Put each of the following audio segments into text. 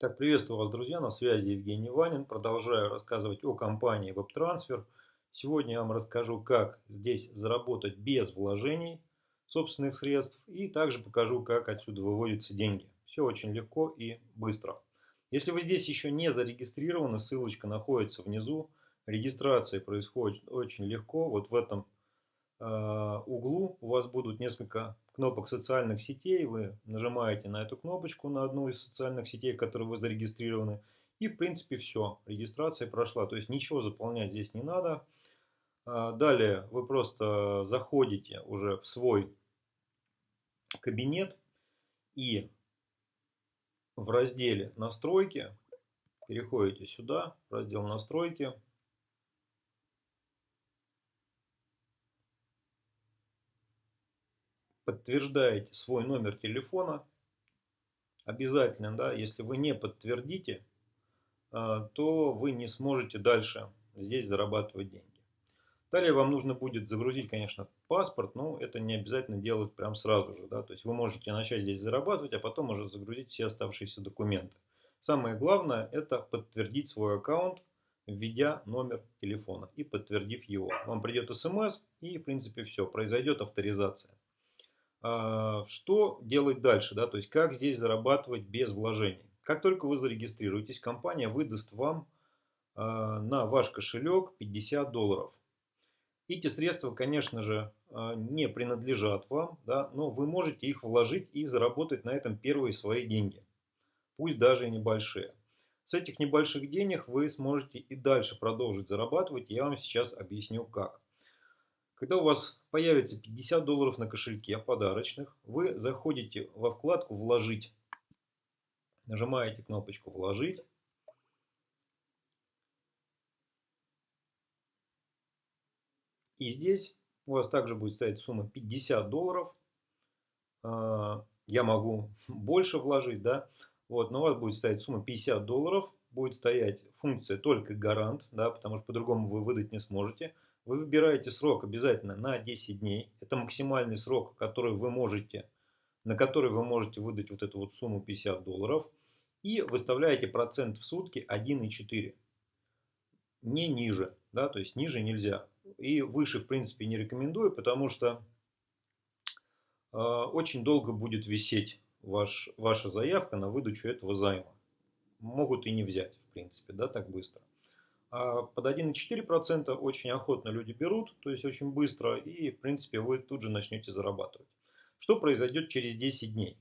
Так, приветствую вас, друзья, на связи Евгений Ванин. Продолжаю рассказывать о компании WebTransfer. Сегодня я вам расскажу, как здесь заработать без вложений собственных средств и также покажу, как отсюда выводятся деньги. Все очень легко и быстро. Если вы здесь еще не зарегистрированы, ссылочка находится внизу. Регистрация происходит очень легко. Вот в этом углу у вас будут несколько кнопок социальных сетей. Вы нажимаете на эту кнопочку на одну из социальных сетей, в которой вы зарегистрированы. И в принципе все. Регистрация прошла. То есть ничего заполнять здесь не надо. А, далее вы просто заходите уже в свой кабинет и в разделе настройки переходите сюда, в раздел настройки. Подтверждаете свой номер телефона. Обязательно, да, если вы не подтвердите, а, то вы не сможете дальше здесь зарабатывать деньги. Далее вам нужно будет загрузить, конечно, паспорт, но это не обязательно делать прям сразу же. Да? То есть вы можете начать здесь зарабатывать, а потом уже загрузить все оставшиеся документы. Самое главное это подтвердить свой аккаунт, введя номер телефона и подтвердив его. Вам придет смс и в принципе все, произойдет авторизация. А, что делать дальше, да, то есть как здесь зарабатывать без вложений. Как только вы зарегистрируетесь, компания выдаст вам а, на ваш кошелек 50 долларов. Эти средства, конечно же, а, не принадлежат вам, да, но вы можете их вложить и заработать на этом первые свои деньги, пусть даже и небольшие. С этих небольших денег вы сможете и дальше продолжить зарабатывать, я вам сейчас объясню как. Когда у вас появится 50 долларов на кошельке подарочных, вы заходите во вкладку «Вложить». Нажимаете кнопочку «Вложить». И здесь у вас также будет стоять сумма 50 долларов. А, я могу больше вложить, да. Вот, но у вас будет стоять сумма 50 долларов. Будет стоять функция только гарант, да, потому что по-другому вы выдать не сможете. Вы выбираете срок обязательно на 10 дней. Это максимальный срок, который вы можете, на который вы можете выдать вот эту вот сумму 50 долларов. И выставляете процент в сутки 1,4. Не ниже, да, то есть ниже нельзя. И выше, в принципе, не рекомендую, потому что э, очень долго будет висеть ваш, ваша заявка на выдачу этого займа. Могут и не взять, в принципе, да, так быстро. А под 1,4% очень охотно люди берут, то есть очень быстро, и в принципе вы тут же начнете зарабатывать. Что произойдет через 10 дней?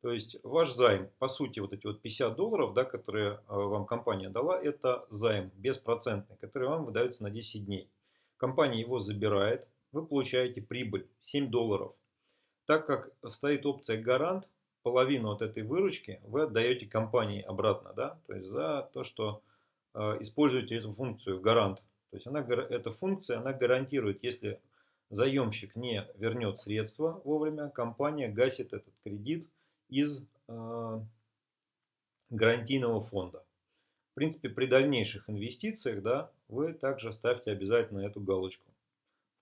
То есть ваш займ, по сути, вот эти вот 50 долларов, да, которые а, вам компания дала, это займ беспроцентный, который вам выдается на 10 дней. Компания его забирает, вы получаете прибыль 7 долларов. Так как стоит опция гарант, половину от этой выручки вы отдаете компании обратно, да, то есть за то, что Э, используете эту функцию гарант. То есть она, эта функция она гарантирует, если заемщик не вернет средства вовремя, компания гасит этот кредит из э, гарантийного фонда. В принципе, при дальнейших инвестициях да, вы также ставьте обязательно эту галочку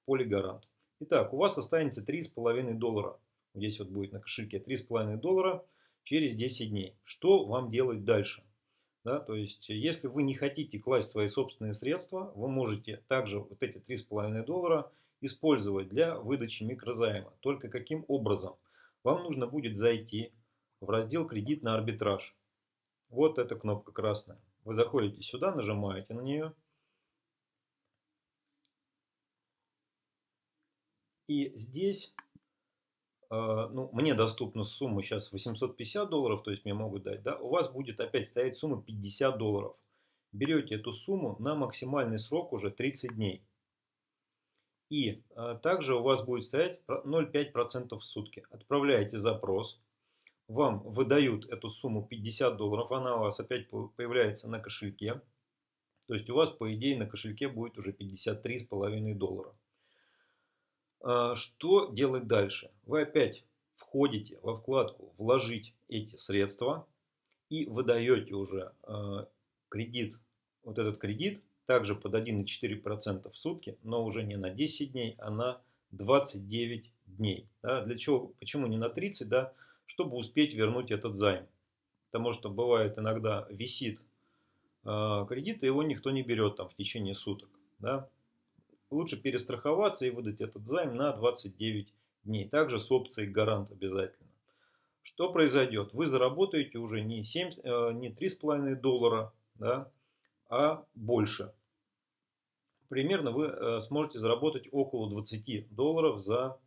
в поле гарант. Итак, у вас останется 3,5 доллара. Здесь вот будет на кошельке 3,5 доллара через 10 дней. Что вам делать дальше? Да, то есть, если вы не хотите класть свои собственные средства, вы можете также вот эти 3,5 доллара использовать для выдачи микрозайма. Только каким образом? Вам нужно будет зайти в раздел «Кредит на арбитраж». Вот эта кнопка красная. Вы заходите сюда, нажимаете на нее. И здесь ну, мне доступна сумма сейчас 850 долларов, то есть мне могут дать, да, у вас будет опять стоять сумма 50 долларов. Берете эту сумму на максимальный срок уже 30 дней. И а, также у вас будет стоять 0,5% в сутки. Отправляете запрос, вам выдают эту сумму 50 долларов, она у вас опять появляется на кошельке. То есть у вас, по идее, на кошельке будет уже 53,5 доллара. А, что делать дальше? Вы опять входите во вкладку «Вложить эти средства» и выдаете уже а, кредит, вот этот кредит, также под 1,4% в сутки, но уже не на 10 дней, а на 29 дней. Да, для чего, почему не на 30, да, чтобы успеть вернуть этот займ. потому что бывает иногда висит э, кредит, и его никто не берет там в течение суток. Да? Лучше перестраховаться и выдать этот займ на 29 дней. Также с опцией гарант обязательно. Что произойдет? Вы заработаете уже не, 7, э, не 3,5 доллара, да, а больше. Примерно вы э, сможете заработать около 20 долларов за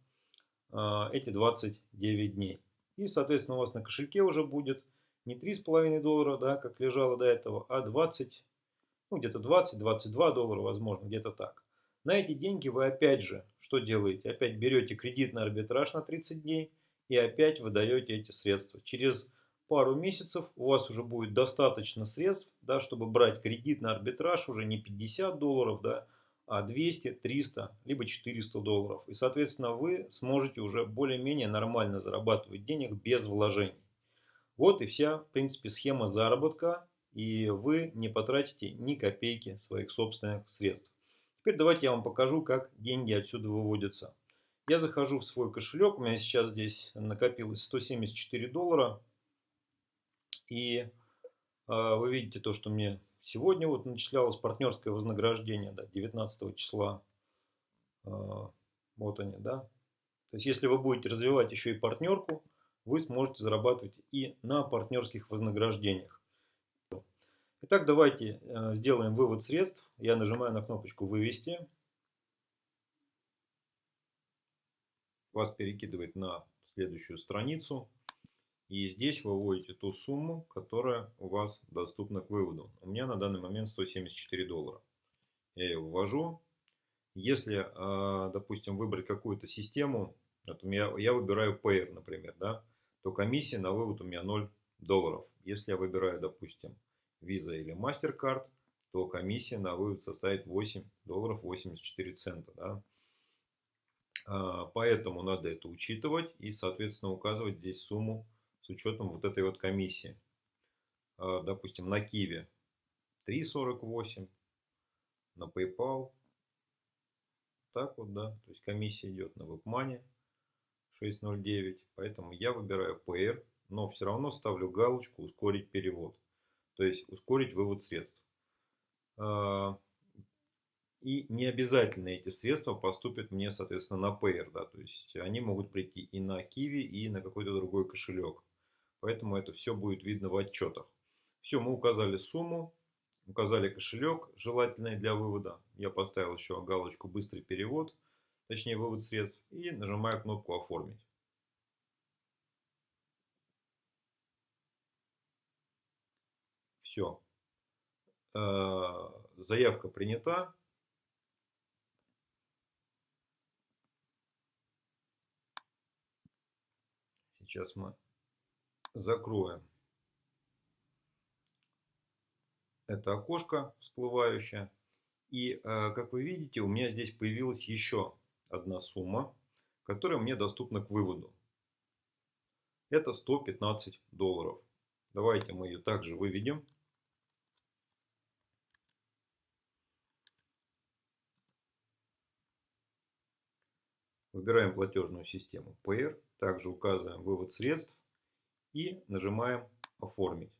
э, эти 29 дней. И, соответственно, у вас на кошельке уже будет не 3,5 доллара, да, как лежало до этого, а 20, ну где-то 20-22 доллара, возможно, где-то так. На эти деньги вы опять же, что делаете? Опять берете кредитный арбитраж на 30 дней и опять выдаете эти средства. Через пару месяцев у вас уже будет достаточно средств, да, чтобы брать кредит на арбитраж уже не 50 долларов, да, а 200, 300, либо 400 долларов. И, соответственно, вы сможете уже более-менее нормально зарабатывать денег без вложений. Вот и вся, в принципе, схема заработка. И вы не потратите ни копейки своих собственных средств. Теперь давайте я вам покажу, как деньги отсюда выводятся. Я захожу в свой кошелек. У меня сейчас здесь накопилось 174 доллара. И э, вы видите то, что мне Сегодня вот начислялось партнерское вознаграждение, да, 19 числа. А, вот они, да. То есть, если вы будете развивать еще и партнерку, вы сможете зарабатывать и на партнерских вознаграждениях. Итак, давайте э, сделаем вывод средств. Я нажимаю на кнопочку «Вывести». Вас перекидывает на следующую страницу. И здесь вы вводите ту сумму, которая у вас доступна к выводу. У меня на данный момент 174 доллара. Я ее ввожу. Если, а, допустим, выбрать какую-то систему, я, выбираю Payer, например, да, то комиссия на вывод у меня 0 долларов. Если я выбираю, допустим, Visa или MasterCard, то комиссия на вывод составит 8 долларов 84 цента. Да. А, поэтому надо это учитывать и, соответственно, указывать здесь сумму с учетом вот этой вот комиссии. А, допустим, на Киви 3,48, на PayPal. Так вот, да. То есть комиссия идет на WebMoney 6,09. Поэтому я выбираю PR, но все равно ставлю галочку ускорить перевод. То есть ускорить вывод средств. А, и не обязательно эти средства поступят мне, соответственно, на Payer. Да, то есть они могут прийти и на Kiwi, и на какой-то другой кошелек. Поэтому это все будет видно в отчетах. Все, мы указали сумму, указали кошелек, желательный для вывода. Я поставил еще галочку «Быстрый перевод», точнее вывод средств, и нажимаю кнопку «Оформить». Все. Э, заявка принята. Сейчас мы закроем это окошко всплывающее. И, э, как вы видите, у меня здесь появилась еще одна сумма, которая мне доступна к выводу. Это 115 долларов. Давайте мы ее также выведем. Выбираем платежную систему PR. Также указываем вывод средств и нажимаем оформить.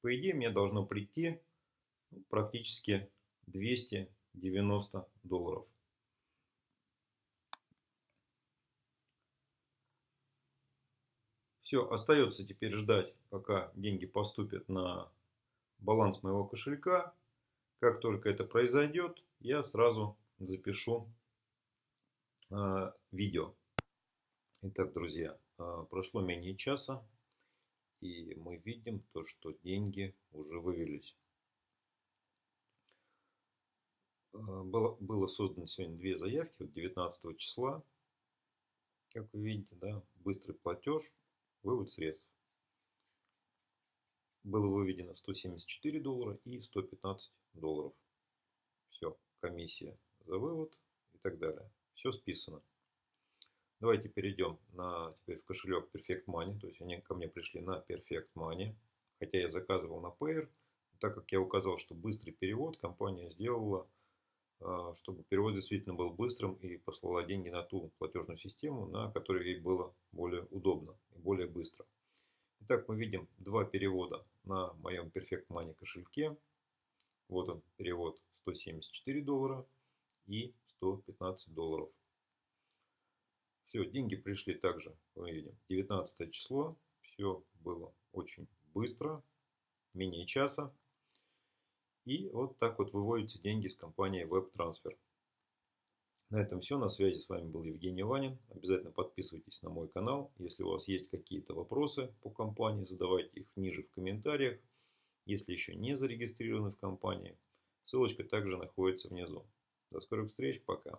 По идее мне должно прийти практически 290 долларов. Все, остается теперь ждать, пока деньги поступят на баланс моего кошелька. Как только это произойдет, я сразу запишу э, видео. Итак, друзья, а, прошло менее часа, и мы видим то, что деньги уже вывелись. А, было, было создано сегодня две заявки, вот 19 числа, как вы видите, да, быстрый платеж, вывод средств. Было выведено 174 доллара и 115 долларов. Все, комиссия за вывод и так далее. Все списано. Давайте перейдем на, теперь в кошелек Perfect Money. То есть они ко мне пришли на Perfect Money. Хотя я заказывал на Payer. Так как я указал, что быстрый перевод, компания сделала, а, чтобы перевод действительно был быстрым и послала деньги на ту платежную систему, на которой ей было более удобно и более быстро. Итак, мы видим два перевода на моем Perfect Money кошельке. Вот он, перевод 174 доллара и 115 долларов. Все, деньги пришли также, мы видим, 19 число. Все было очень быстро, менее часа. И вот так вот выводятся деньги с компании WebTransfer. На этом все. На связи с вами был Евгений Ванин. Обязательно подписывайтесь на мой канал. Если у вас есть какие-то вопросы по компании, задавайте их ниже в комментариях. Если еще не зарегистрированы в компании, ссылочка также находится внизу. До скорых встреч. Пока.